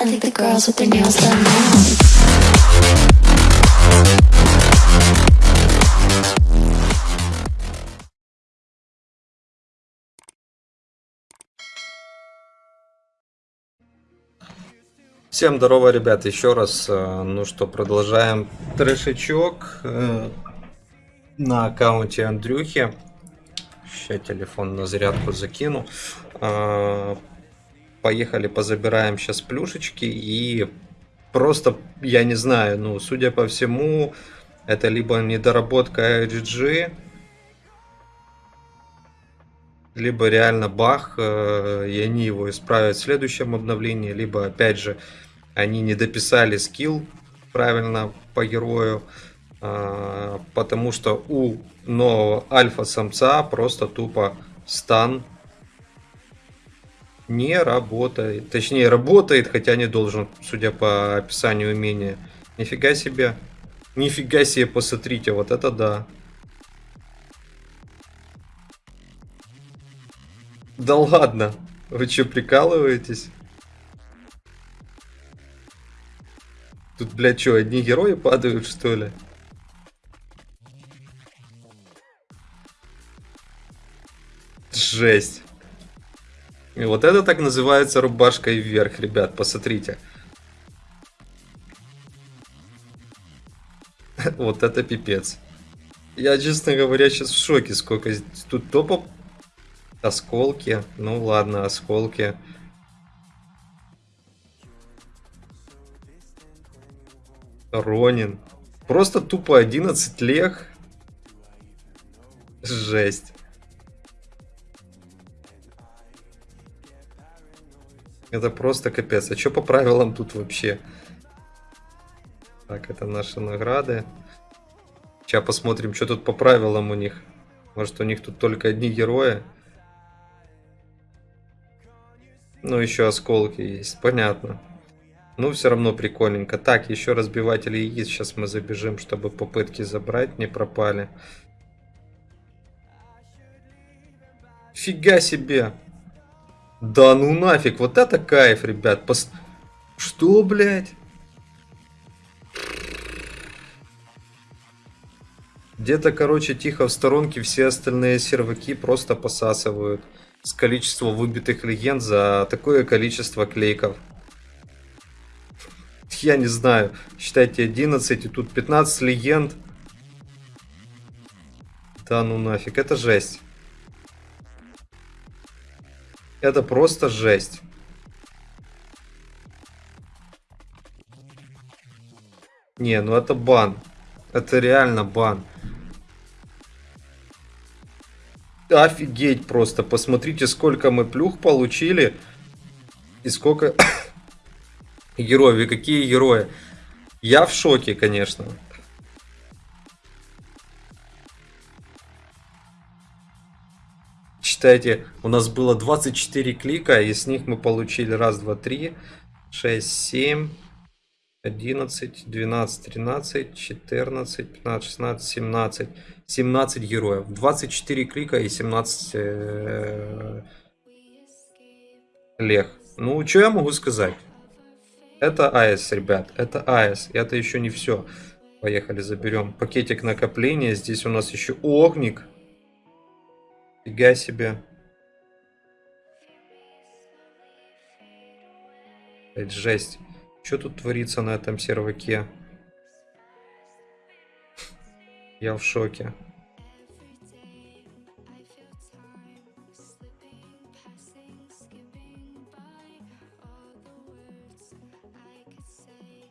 I think the girls with their nails done now. Всем здорово, ребят, еще раз. э, Ну что, продолжаем трешечок э, на аккаунте Андрюхи. Сейчас телефон на зарядку закину. Поехали, позабираем сейчас плюшечки и просто, я не знаю, ну, судя по всему, это либо недоработка RG, либо реально бах, э, и они его исправят в следующем обновлении, либо опять же они не дописали скилл правильно по герою, а, потому что у нового альфа-самца просто тупо стан не работает. Точнее, работает, хотя не должен, судя по описанию умения. Нифига себе. Нифига себе, посмотрите, вот это да. Да ладно, вы что, прикалываетесь? Тут, блядь, что, одни герои падают, что ли? Жесть. И вот это так называется рубашкой вверх, ребят, посмотрите. Вот это пипец. Я, честно говоря, сейчас в шоке, сколько тут топов. Осколки. Ну ладно, осколки. Ронин. Просто тупо 11 лег. Жесть. Это просто капец. А что по правилам тут вообще? Так, это наши награды. Сейчас посмотрим, что тут по правилам у них. Может, у них тут только одни герои. Ну, еще осколки есть. Понятно. Ну, все равно прикольненько. Так, еще разбиватели яиц. Сейчас мы забежим, чтобы попытки забрать не пропали. Фига себе. Да ну нафиг, вот это кайф, ребят. Пос... Что, блядь? Где-то, короче, тихо в сторонке все остальные серваки просто посасывают с количества выбитых легенд за такое количество клейков. Я не знаю, считайте 11 и тут 15 легенд. Да ну нафиг, это жесть. Это просто жесть. Не, ну это бан. Это реально бан. Офигеть просто. Посмотрите, сколько мы плюх получили. И сколько героев. И какие герои. Я в шоке, конечно. Считайте, у нас было 24 клика, и с них мы получили раз, два, три, шесть, семь, одиннадцать, двенадцать, тринадцать, четырнадцать, пятнадцать, шестнадцать, семнадцать. 17 героев. 24 клика и 17 э, лег. Ну, что я могу сказать? Это АЭС, ребят. Это АЭС. И это еще не все. Поехали, заберем пакетик накопления. Здесь у нас еще огник. Фига себе. Это жесть. Что тут творится на этом серваке? Я в шоке.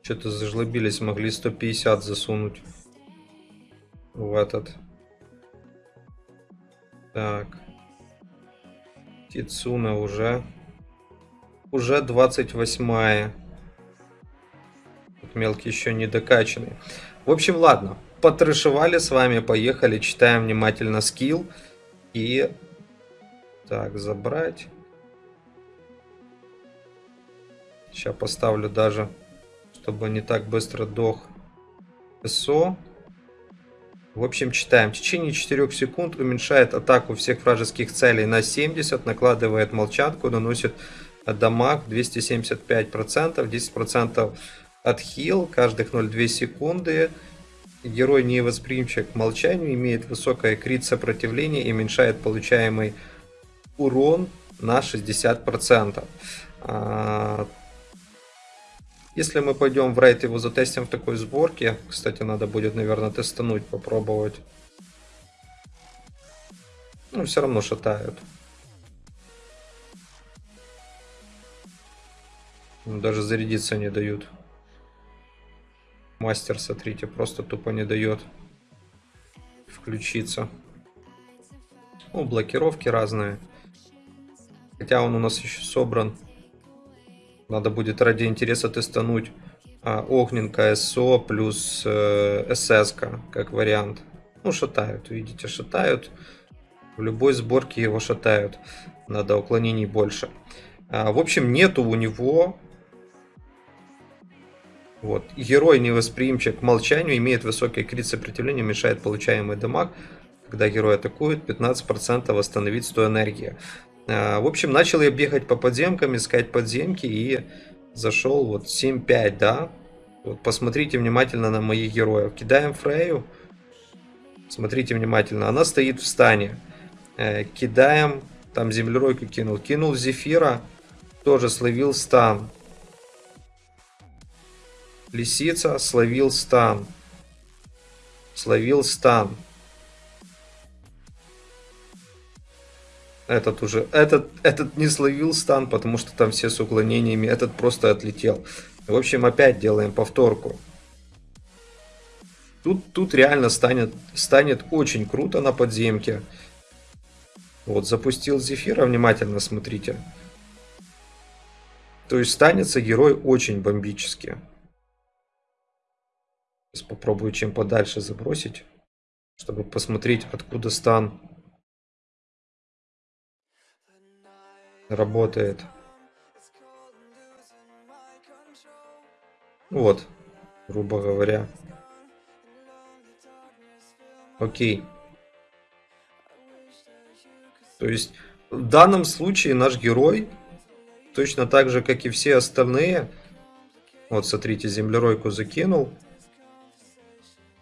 Что-то зажлобились, могли 150 засунуть в этот. Так. Тицуна уже. Уже 28 -я. Тут мелкий еще не докачанный. В общем, ладно. Потрешевали с вами, поехали, читаем внимательно скилл. И... Так, забрать. Сейчас поставлю даже, чтобы не так быстро дох СО. В общем, читаем. В течение 4 секунд уменьшает атаку всех вражеских целей на 70, накладывает молчанку, наносит дамаг 275%, 10% отхил каждых 0,2 секунды. Герой невосприимчив к молчанию, имеет высокое крит сопротивление и уменьшает получаемый урон на 60%. Если мы пойдем в рейд его затестим в такой сборке, кстати, надо будет, наверное, тестануть, попробовать. Ну, все равно шатают. Даже зарядиться не дают. Мастер, смотрите, просто тупо не дает включиться. Ну, блокировки разные. Хотя он у нас еще собран. Надо будет ради интереса тестануть а, Огненка СО плюс э, СС, как вариант. Ну, шатают, видите, шатают. В любой сборке его шатают. Надо уклонений больше. А, в общем, нету у него... Вот. Герой невосприимчив к молчанию, имеет высокий крит сопротивления, мешает получаемый дамаг. Когда герой атакует, 15% восстановить 100 энергии. А, в общем, начал я бегать по подземкам, искать подземки и зашел вот 7-5, да. Вот посмотрите внимательно на моих героев. Кидаем Фрею. Смотрите внимательно. Она стоит в стане. Э, кидаем. Там землеройку кинул. Кинул Зефира. Тоже словил стан. Лисица словил стан. Словил стан. Этот уже, этот, этот не словил стан, потому что там все с уклонениями. Этот просто отлетел. В общем, опять делаем повторку. Тут, тут реально станет, станет очень круто на подземке. Вот, запустил Зефира, внимательно смотрите. То есть станется герой очень бомбически. Сейчас попробую чем подальше забросить, чтобы посмотреть, откуда стан работает. Вот, грубо говоря. Окей. То есть в данном случае наш герой, точно так же, как и все остальные, вот смотрите, землеройку закинул,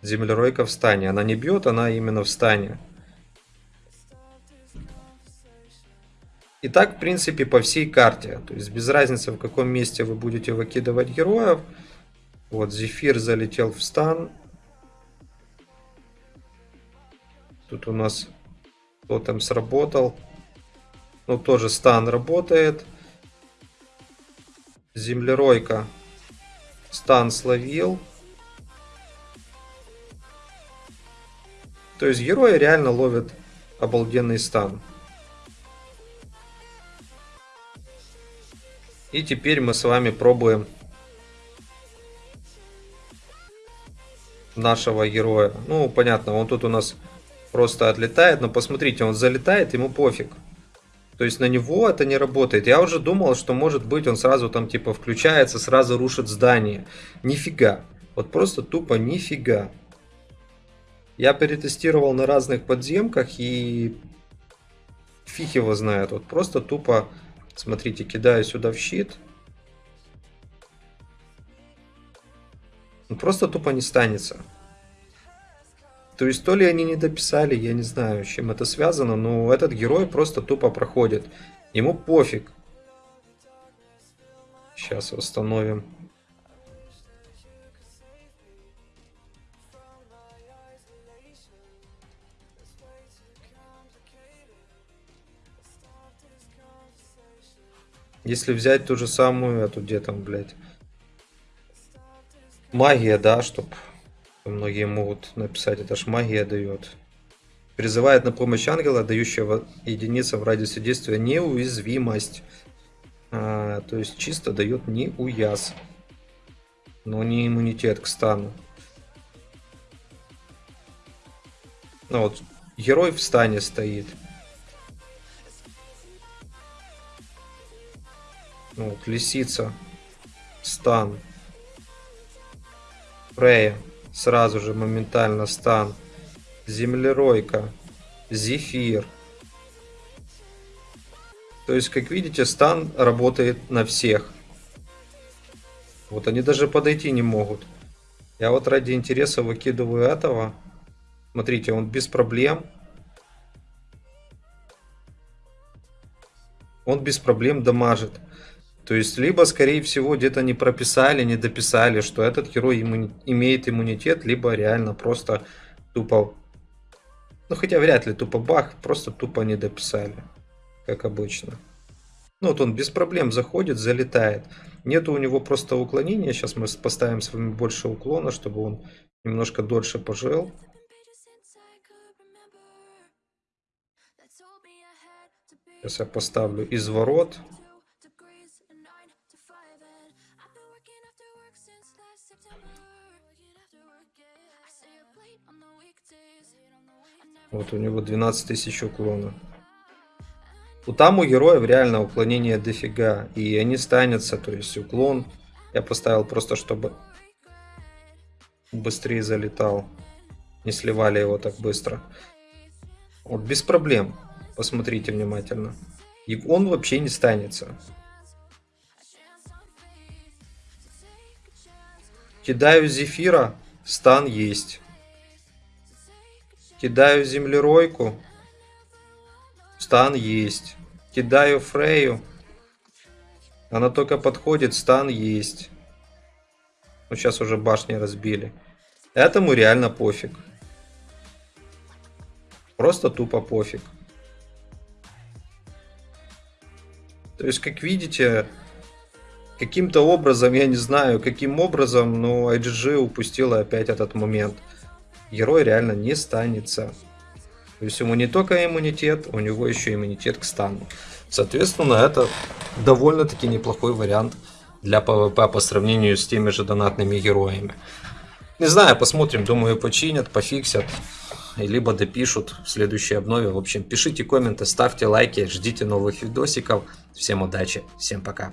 землеройка в. Она не бьет, она именно в. И так, в принципе, по всей карте. То есть без разницы, в каком месте вы будете выкидывать героев. Вот, Зефир залетел в стан. Тут у нас тотем сработал. Ну, тоже стан работает. Землеройка. Стан словил. То есть герои реально ловят обалденный стан. И теперь мы с вами пробуем нашего героя. Ну, понятно, он тут у нас просто отлетает, но посмотрите, он залетает, ему пофиг. То есть на него это не работает. Я уже думал, что может быть он сразу там типа включается, сразу рушит здание. Нифига. Вот просто тупо нифига. Я перетестировал на разных подземках и фиг его знает. Вот просто тупо Смотрите, кидаю сюда в щит. Он просто тупо не станется. То есть то ли они не дописали, я не знаю, с чем это связано, но этот герой просто тупо проходит. Ему пофиг. Сейчас восстановим. Если взять ту же самую, эту где там, блядь, магия, да, чтоб многие могут написать, это ж магия дает. Призывает на помощь ангела, дающего единицам в радиусе действия неуязвимость. А, то есть чисто дает неуяз. Но не иммунитет к стану. Ну вот, герой в стане стоит. Ну, вот, лисица, стан, Фрея, сразу же моментально стан, землеройка, зефир, То есть, как видите, стан работает на всех. Вот они даже подойти не могут. Я вот ради интереса выкидываю этого. Смотрите, он без проблем. Он без проблем дамажит. То есть, либо, скорее всего, где-то не прописали, не дописали, что этот герой иммуни имеет иммунитет, либо реально просто тупо... Ну, хотя вряд ли тупо баг, просто тупо не дописали, как обычно. Ну, вот он без проблем заходит, залетает. Нету у него просто уклонения. Сейчас мы поставим с вами больше уклона, чтобы он немножко дольше пожил. Сейчас я поставлю изворот. Вот у него 12 тысяч уклона. У там у героев реально уклонение дофига. И они станется, то есть уклон. Я поставил просто, чтобы быстрее залетал. Не сливали его так быстро. Вот без проблем. Посмотрите внимательно. И он вообще не станется. Кидаю зефира, стан есть. Кидаю землеройку. Стан есть. Кидаю Фрею. Она только подходит, стан есть. Ну, сейчас уже башни разбили. Этому реально пофиг. Просто тупо пофиг. То есть, как видите, каким-то образом, я не знаю, каким образом, но IGG упустила опять этот момент герой реально не станется. То есть ему не только иммунитет, у него еще иммунитет к стану. Соответственно, это довольно-таки неплохой вариант для PvP по сравнению с теми же донатными героями. Не знаю, посмотрим, думаю починят, пофиксят, либо допишут в следующей обнове. В общем, пишите комменты, ставьте лайки, ждите новых видосиков. Всем удачи, всем пока.